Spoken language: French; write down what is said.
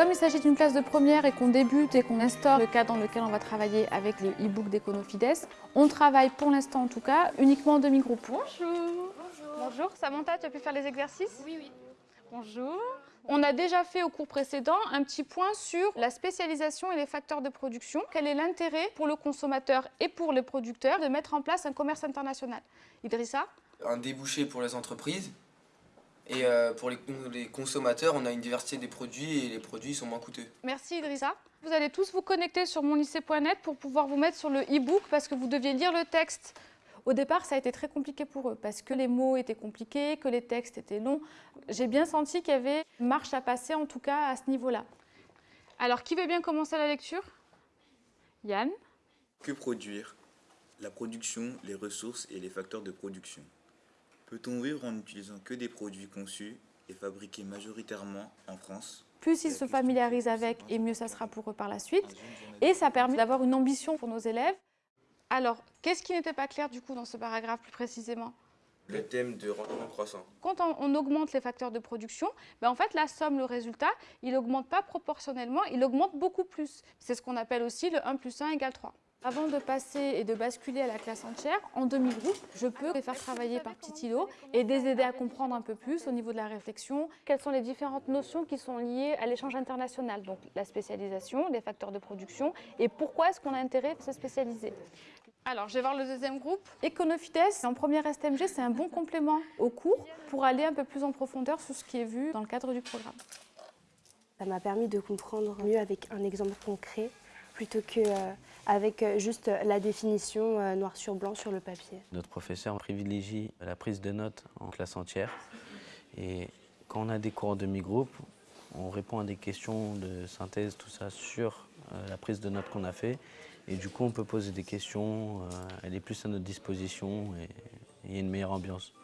Comme il s'agit d'une classe de première et qu'on débute et qu'on instaure le cadre dans lequel on va travailler avec le e-book d'Econofides, on travaille pour l'instant en tout cas uniquement en demi-groupe. Bonjour. Bonjour. Samantha, tu as pu faire les exercices? Oui, oui. Bonjour. On a déjà fait au cours précédent un petit point sur la spécialisation et les facteurs de production. Quel est l'intérêt pour le consommateur et pour les producteurs de mettre en place un commerce international? Idrissa? Un débouché pour les entreprises et euh, pour les, les consommateurs, on a une diversité des produits et les produits sont moins coûteux. Merci Idrissa. Vous allez tous vous connecter sur monlycée.net pour pouvoir vous mettre sur le e-book parce que vous deviez lire le texte. Au départ, ça a été très compliqué pour eux parce que les mots étaient compliqués, que les textes étaient longs. J'ai bien senti qu'il y avait marche à passer, en tout cas à ce niveau-là. Alors, qui veut bien commencer la lecture? Yann? Que produire? La production, les ressources et les facteurs de production. Peut-on vivre en n'utilisant que des produits conçus et fabriqués majoritairement en France? Plus ils se familiarisent avec, et mieux ça sera pour eux par la suite. Et ça permet d'avoir une ambition pour nos élèves. Alors, qu'est-ce qui n'était pas clair du coup dans ce paragraphe plus précisément? Le thème de rendement croissant. Quand on, on augmente les facteurs de production, ben en fait la somme, le résultat, il n'augmente pas proportionnellement, il augmente beaucoup plus. C'est ce qu'on appelle aussi le 1 plus 1 égale 3. Avant de passer et de basculer à la classe entière, en demi-groupe, je peux les faire travailler par petits îlots et les aider à comprendre un peu plus au niveau de la réflexion quelles sont les différentes notions qui sont liées à l'échange international, donc la spécialisation, les facteurs de production et pourquoi est-ce qu'on a intérêt à se spécialiser. Alors, je vais voir le deuxième groupe. Econofides, en première STMG, c'est un bon complément au cours pour aller un peu plus en profondeur sur ce qui est vu dans le cadre du programme. Ça m'a permis de comprendre mieux avec un exemple concret plutôt qu'avec juste la définition euh, noir sur blanc sur le papier. Notre professeur privilégie la prise de notes en classe entière. Et quand on a des cours en demi-groupe, on répond à des questions de synthèse, tout ça, sur euh, la prise de notes qu'on a fait. Et du coup, on peut poser des questions, euh, elle est plus à notre disposition et il y a une meilleure ambiance.